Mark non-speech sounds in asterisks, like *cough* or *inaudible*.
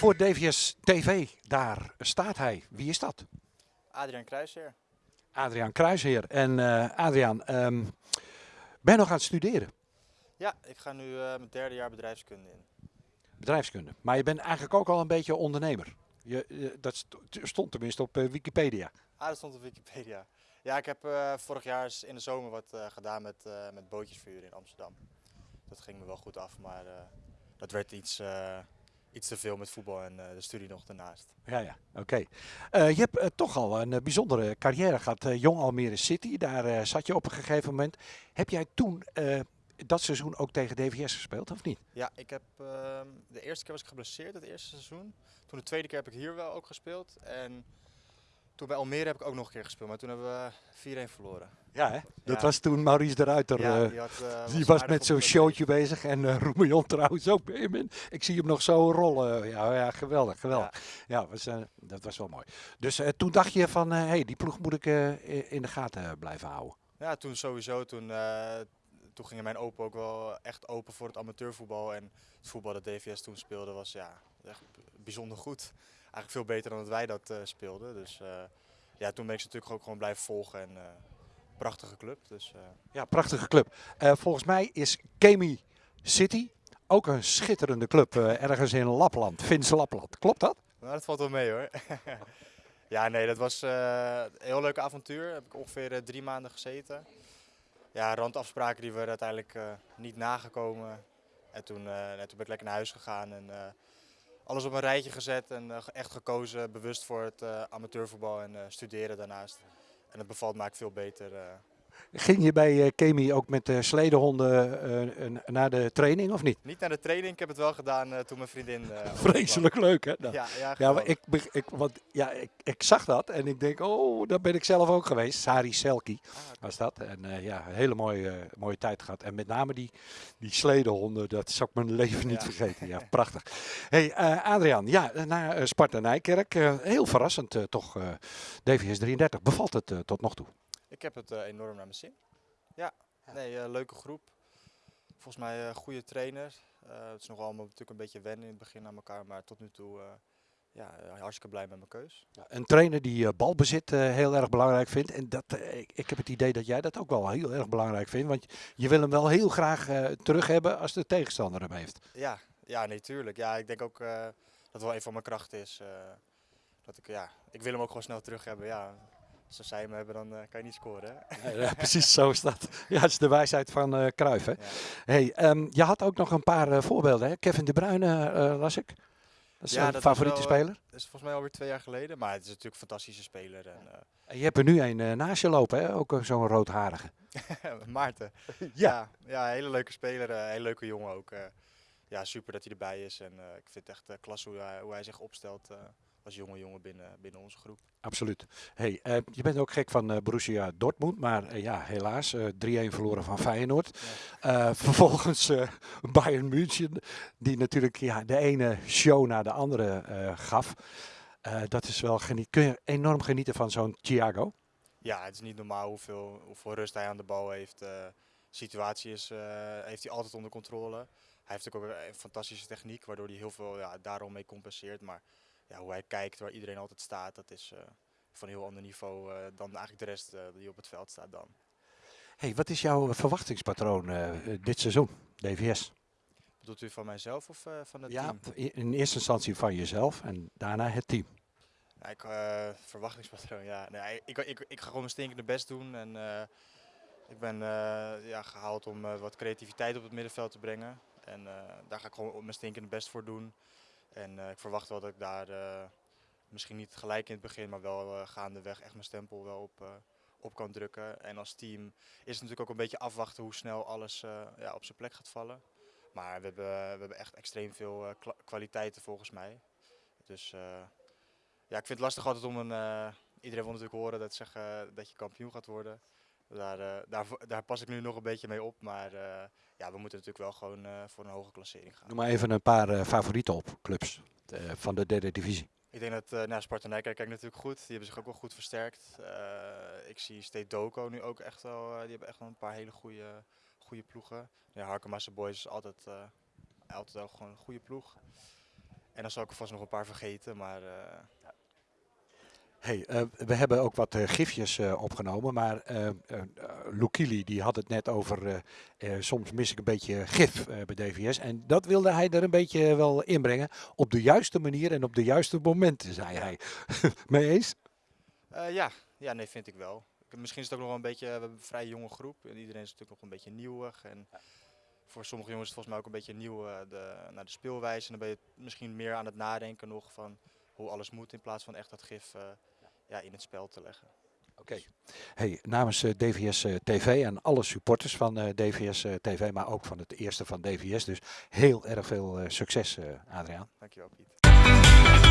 Voor DVS TV, daar staat hij. Wie is dat? Adriaan Kruisheer. Adriaan Kruisheer. En uh, Adriaan, um, ben je nog aan het studeren? Ja, ik ga nu uh, mijn derde jaar bedrijfskunde in. Bedrijfskunde. Maar je bent eigenlijk ook al een beetje ondernemer. Je, je dat stond tenminste op uh, Wikipedia. Ah, dat stond op Wikipedia. Ja, ik heb vorig jaar in de zomer wat gedaan met, met bootjesvuur in Amsterdam. Dat ging me wel goed af, maar dat werd iets iets te veel met voetbal en uh, de studie nog daarnaast. Ja, ja, oké. Uh, je hebt uh, toch al een bijzondere carrière gehad. Jong Almere City, daar zat je op een gegeven moment. Heb jij toen dat seizoen ook tegen DVS gespeeld, of niet? Ja, ik heb, ehm, de eerste keer was ik geblesseerd, het eerste seizoen. Toen de tweede keer heb ik hier wel ook gespeeld. En toen bij Almere heb ik ook nog een keer gespeeld, maar toen hebben we 4-1 verloren. Ja, hè? dat was toen Maurice de Ruiter. Ja, die, had, uh, die was, was met zo'n showtje bezig. En uh, Roemillon trouwens ook. Ik zie hem nog zo rollen. Ja, ja geweldig, geweldig. Ja, was, uh, dat was wel mooi. Dus toen dacht je van, hé, hey, die ploeg moet ik in de gaten blijven houden. Ja, toen sowieso. Toen, toen ging mijn open ook wel echt open voor het amateurvoetbal. En het voetbal dat DVS toen speelde was ja, echt bijzonder goed eigenlijk veel beter dan dat wij dat uh, speelden. Dus uh, ja, toen ben ik ze natuurlijk ook gewoon blijven volgen. En uh, prachtige club. Dus, Ja, prachtige club. volgens mij is Kemi City ook een schitterende club ergens in Lapland, Finse Lapland. Klopt dat? Nou, dat valt wel mee hoor. *laughs* ja, nee, dat was een heel leuk avontuur. Heb ik ongeveer drie maanden gezeten. Ja, randafspraken die werden uiteindelijk niet nagekomen. En toen, toen ben ik lekker naar huis gegaan. En, alles op een rijtje gezet en uh, echt gekozen bewust voor het uh, amateurvoetbal en uh, studeren daarnaast. En het bevalt me veel beter. Ging je bij uh, Kemi ook met de sledehonden naar de training of niet? Niet naar de training, ik heb het wel gedaan toen mijn vriendin. Vreselijk leuk hè? Nou, ja, ja, ja ik, ik, want, ja ik, ik zag dat en ik denk, oh, daar ben ik zelf ook geweest. Sari Selki ah, was dat. En ja, een hele mooie, mooie tijd gehad. En met name die, die sledehonden, dat zou ik mijn leven niet vergeten. Ja, *laughs* prachtig. Hey, Adriaan, ja, naar Sparta Nijkerk. heel verrassend toch, DVS 33. Bevalt het tot nog toe? Ik heb het uh, enorm naar mijn zin. Ja, nee, uh, leuke groep. Volgens mij uh, goede trainer. het is nog allemaal natuurlijk een beetje wennen in het begin aan elkaar, maar tot nu toe ja, hartstikke blij met mijn keus. Ja, een trainer die balbezit heel erg belangrijk vindt. En dat, ik, ik, heb het idee dat jij dat ook wel heel erg belangrijk vindt. Want je wil hem wel heel graag terug hebben als de tegenstander hem heeft. Ja, ja natuurlijk. Ja, ik denk ook dat het wel een van mijn krachten is. dat ik, ja, ik wil hem ook gewoon snel terug hebben. Ja, als zij hem hebben, dan uh, kan je niet scoren. Hè? *laughs* Ja, precies, zo is dat. Ja, het is de wijsheid van uh, Cruijff. Hè? Ja. Hey, um, je had ook nog een paar uh, voorbeelden. Hè? Kevin De Bruyne las ik. Dat is ja, favoriete wel, speler. Dat is volgens mij alweer twee jaar geleden. Maar het is natuurlijk een fantastische speler. En, en je hebt er nu een naast je lopen, hè? ook zo'n roodharige. *laughs* Maarten. *laughs* ja. ja. een hele leuke speler. een hele leuke jongen ook. ja, super dat hij erbij is. En ik vind het echt klasse hoe hij, hoe hij zich opstelt als jonge jongen binnen, binnen onze groep. Absoluut. Hey, uh, je bent ook gek van uh, Borussia Dortmund, maar uh, ja, helaas 3-1 verloren van Feyenoord. Ja. vervolgens Bayern München, die natuurlijk ja, de ene show naar de andere gaf. dat is wel geniet. Kun je enorm genieten van zo'n Thiago? Ja, het is niet normaal hoeveel, hoeveel rust hij aan de bal heeft. situatie is, heeft hij altijd onder controle. Hij heeft ook een fantastische techniek, waardoor hij heel veel ja, daarom mee compenseert. Maar ja, hoe hij kijkt, waar iedereen altijd staat, dat is uh, van een heel ander niveau uh, dan eigenlijk de rest uh, die op het veld staat dan. Hey, wat is jouw verwachtingspatroon dit seizoen, DVS? Bedoelt u van mijzelf of van het ja, team? Ja, in eerste instantie van jezelf en daarna het team. Ja, ik, verwachtingspatroon, ja. Nee, ik, ik, ik ga gewoon mijn stinkende best doen en ik ben ja, gehaald om wat creativiteit op het middenveld te brengen. En daar ga ik gewoon mijn stinkende best voor doen. En uh, ik verwacht wel dat ik daar uh, misschien niet gelijk in het begin, maar wel uh, gaandeweg echt mijn stempel wel op, op kan drukken. En als team is het natuurlijk ook een beetje afwachten hoe snel alles ja, op zijn plek gaat vallen. Maar we hebben, we hebben echt extreem veel kwaliteiten volgens mij. Dus ja, ik vind het lastig altijd om een... iedereen wil natuurlijk horen dat, zeggen, dat je kampioen gaat worden. Daar, daar, daar, pas ik nu nog een beetje mee op. Maar ja, we moeten natuurlijk wel gewoon uh, voor een hoge klassering gaan. Noem maar even een paar favorieten op, clubs van de derde divisie. Ik denk dat uh, nou, Sparta Nijkerk kijkt natuurlijk goed. Die hebben zich ook wel goed versterkt. ik zie State Doko nu ook echt wel. die hebben echt wel een paar hele goede, goede ploegen. Ja, Harkemasse Boys is altijd, altijd wel gewoon een goede ploeg. En dan zal ik er vast nog een paar vergeten, maar... Hey, uh, we hebben ook wat uh, gifjes uh, opgenomen, maar Lukili die had het net over soms mis ik een beetje gif bij DVS. En dat wilde hij er een beetje wel inbrengen op de juiste manier en op de juiste momenten, zei hij. *laughs* Mee eens? ja. ja, nee, vind ik wel. Misschien is het ook nog wel een beetje, we hebben een vrij jonge groep. En iedereen is natuurlijk nog een beetje nieuwig. En voor sommige jongens is het volgens mij ook een beetje nieuw de, naar de speelwijze. En dan ben je misschien meer aan het nadenken nog van hoe alles moet in plaats van echt dat gif ja, in het spel te leggen. Oké. Hey, namens uh, eh, DVS uh, eh, TV en alle supporters van uh, eh, DVS TV, maar ook van het eerste van DVS. Dus heel erg veel succes, Adriaan. Dankjewel, Piet.